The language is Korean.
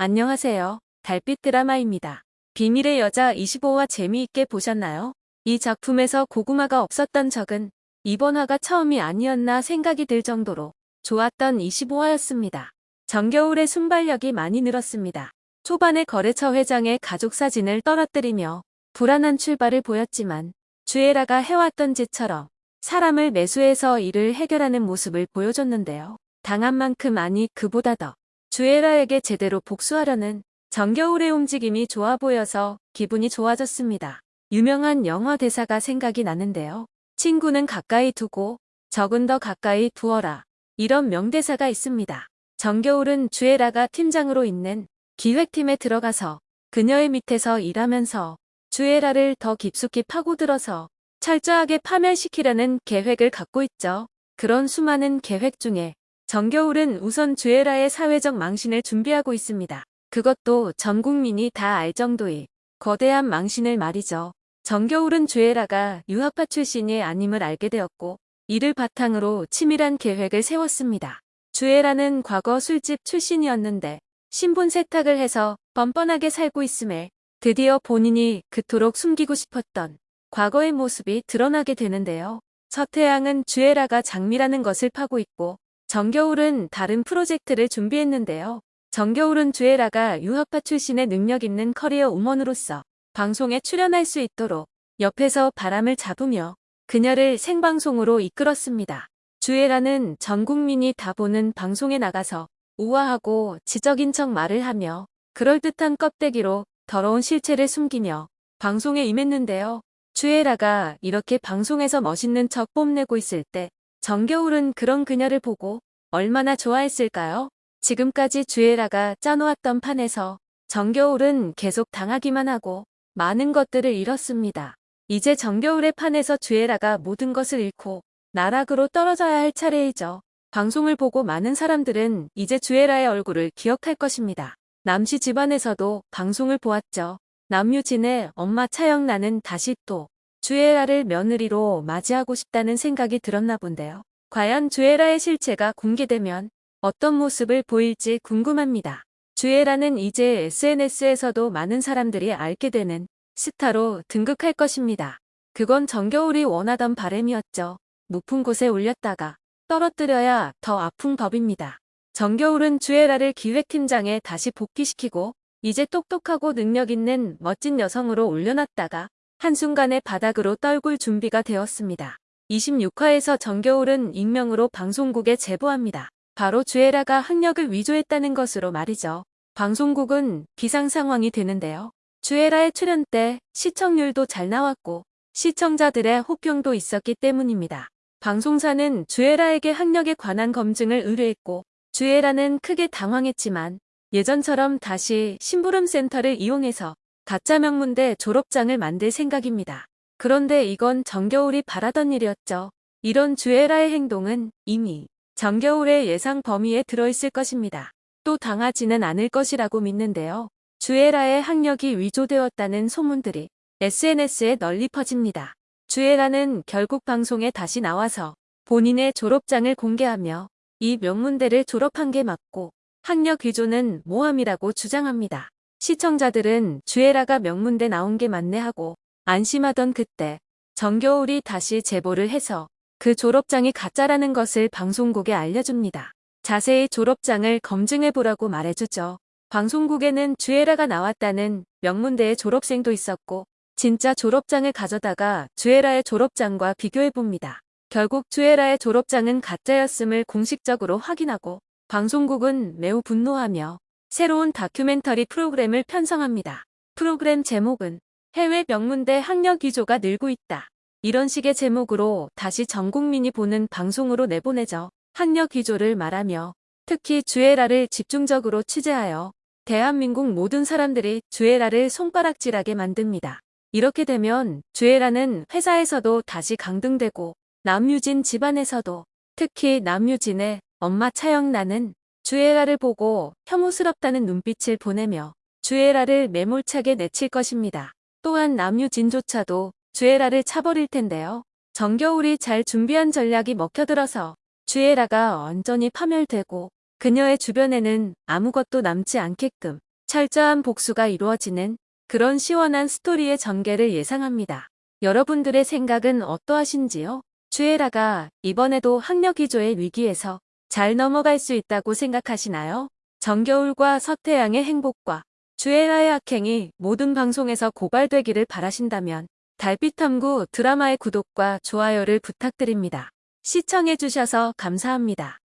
안녕하세요. 달빛 드라마입니다. 비밀의 여자 25화 재미있게 보셨나요? 이 작품에서 고구마가 없었던 적은 이번 화가 처음이 아니었나 생각이 들 정도로 좋았던 25화였습니다. 정겨울의 순발력이 많이 늘었습니다. 초반에 거래처 회장의 가족 사진을 떨어뜨리며 불안한 출발을 보였지만 주애라가 해왔던 짓처럼 사람을 매수해서 일을 해결하는 모습을 보여줬는데요. 당한 만큼 아니 그보다 더 주애라에게 제대로 복수하려는 정겨울의 움직임이 좋아 보여서 기분이 좋아졌습니다. 유명한 영화 대사가 생각이 나는데요. 친구는 가까이 두고 적은 더 가까이 두어라. 이런 명대사가 있습니다. 정겨울은 주애라가 팀장으로 있는 기획팀에 들어가서 그녀의 밑에서 일하면서 주애라를 더 깊숙이 파고들어서 철저하게 파멸시키려는 계획을 갖고 있죠. 그런 수많은 계획 중에 정겨울은 우선 주애라의 사회적 망신을 준비하고 있습니다. 그것도 전 국민이 다 알 정도의 거대한 망신을 말이죠. 정겨울은 주애라가 유학파 출신이 아님을 알게 되었고 이를 바탕으로 치밀한 계획을 세웠습니다. 주애라는 과거 술집 출신이었는데 신분 세탁을 해서 뻔뻔하게 살고 있음에 드디어 본인이 그토록 숨기고 싶었던 과거의 모습이 드러나게 되는데요. 서태양은 주애라가 장미라는 것을 파고 있고 정겨울은 다른 프로젝트를 준비했는데요. 정겨울은 주애라가 유학파 출신의 능력 있는 커리어 우먼으로서 방송에 출연할 수 있도록 옆에서 바람을 잡으며 그녀를 생방송으로 이끌었습니다. 주애라는 전 국민이 다 보는 방송에 나가서 우아하고 지적인 척 말을 하며 그럴듯한 껍데기로 더러운 실체를 숨기며 방송에 임했는데요. 주애라가 이렇게 방송에서 멋있는 척 뽐내고 있을 때 정겨울은 그런 그녀를 보고 얼마나 좋아했을까요? 지금까지 주애라가 짜놓았던 판에서 정겨울은 계속 당하기만 하고 많은 것들을 잃었습니다. 이제 정겨울의 판에서 주애라가 모든 것을 잃고 나락으로 떨어져야 할 차례이죠. 방송을 보고 많은 사람들은 이제 주애라의 얼굴을 기억할 것입니다. 남씨 집안에서도 방송을 보았죠. 남유진의 엄마 차영나는 다시 또 주애라를 며느리로 맞이하고 싶다는 생각이 들었나 본데요. 과연 주애라의 실체가 공개되면 어떤 모습을 보일지 궁금합니다. 주애라는 이제 SNS에서도 많은 사람들이 알게 되는 스타로 등극할 것입니다. 그건 정겨울이 원하던 바램이었죠. 높은 곳에 올렸다가 떨어뜨려야 더 아픈 법입니다. 정겨울은 주애라를 기획팀장에 다시 복귀시키고 이제 똑똑하고 능력 있는 멋진 여성으로 올려놨다가 한순간에 바닥으로 떨굴 준비가 되었습니다. 26화에서 정겨울은 익명으로 방송국에 제보합니다. 바로 주애라가 학력을 위조했다는 것으로 말이죠. 방송국은 비상 상황이 되는데요. 주애라의 출연 때 시청률도 잘 나왔고 시청자들의 호평도 있었기 때문입니다. 방송사는 주애라에게 학력에 관한 검증을 의뢰했고 주애라는 크게 당황했지만 예전처럼 다시 심부름 센터를 이용해서 가짜 명문대 졸업장을 만들 생각입니다. 그런데 이건 정겨울이 바라던 일이었죠. 이런 주애라의 행동은 이미 정겨울의 예상 범위에 들어있을 것입니다. 또 당하지는 않을 것이라고 믿는데요. 주애라의 학력이 위조되었다는 소문들이 SNS에 널리 퍼집니다. 주애라는 결국 방송에 다시 나와서 본인의 졸업장을 공개하며 이 명문대를 졸업한 게 맞고 학력 위조는 모함이라고 주장합니다. 시청자들은 주애라가 명문대 나온 게 맞네 하고 안심하던 그때 정겨울이 다시 제보를 해서 그 졸업장이 가짜라는 것을 방송국에 알려줍니다. 자세히 졸업장을 검증해보라고 말해주죠. 방송국에는 주애라가 나왔다는 명문대의 졸업생도 있었고 진짜 졸업장을 가져다가 주애라의 졸업장과 비교해봅니다. 결국 주애라의 졸업장은 가짜였음을 공식적으로 확인하고 방송국은 매우 분노하며 새로운 다큐멘터리 프로그램을 편성합니다. 프로그램 제목은 해외 명문대 학력 위조가 늘고 있다. 이런 식의 제목으로 다시 전 국민이 보는 방송으로 내보내죠. 학력 위조를 말하며 특히 주애라를 집중적으로 취재하여 대한민국 모든 사람들이 주애라를 손가락질하게 만듭니다. 이렇게 되면 주애라는 회사에서도 다시 강등되고 남유진 집안에서도 특히 남유진의 엄마 차영나는 주애라를 보고 혐오스럽다는 눈빛을 보내며 주애라를 매몰차게 내칠 것입니다. 또한 남유진조차도 주애라를 차버릴 텐데요. 정겨울이 잘 준비한 전략이 먹혀들어서 주애라가 완전히 파멸되고 그녀의 주변에는 아무것도 남지 않게끔 철저한 복수가 이루어지는 그런 시원한 스토리의 전개를 예상합니다. 여러분들의 생각은 어떠하신지요? 주애라가 이번에도 학력 기조의 위기에서 잘 넘어갈 수 있다고 생각하시나요? 정겨울과 서태양의 행복과 주애라의 악행이 모든 방송에서 고발되기를 바라신다면 달빛탐구 드라마의 구독과 좋아요를 부탁드립니다. 시청해주셔서 감사합니다.